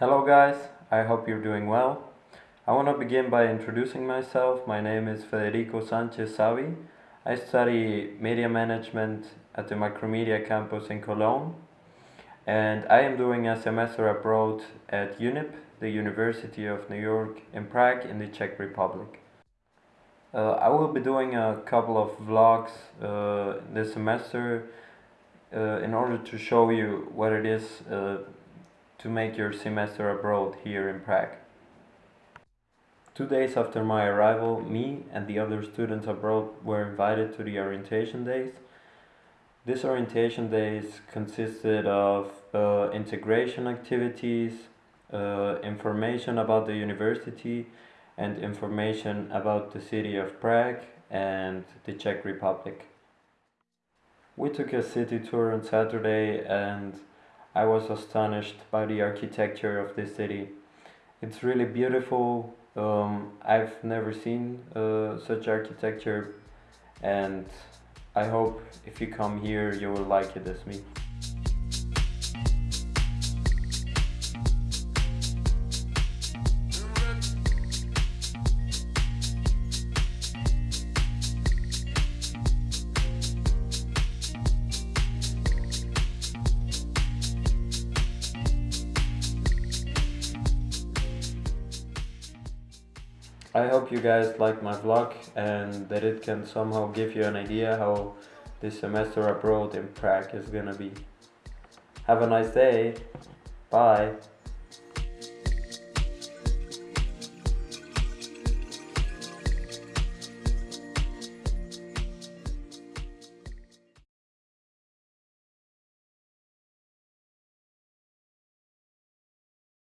Hello guys, I hope you're doing well. I want to begin by introducing myself. My name is Federico Sanchez Savi. I study media management at the Macromedia campus in Cologne and I am doing a semester abroad at UNYP, the University of New York in Prague in the Czech Republic. Uh, I will be doing a couple of vlogs uh, this semester uh, in order to show you what it is uh, to make your semester abroad here in Prague. Two days after my arrival, me and the other students abroad were invited to the orientation days. This orientation days consisted of uh, integration activities, uh, information about the university, and information about the city of Prague and the Czech Republic. We took a city tour on Saturday and I was astonished by the architecture of this city. It's really beautiful. Um, I've never seen uh, such architecture and I hope if you come here you will like it as me. I hope you guys like my vlog and that it can somehow give you an idea how this semester abroad in Prague is gonna be. Have a nice day. Bye.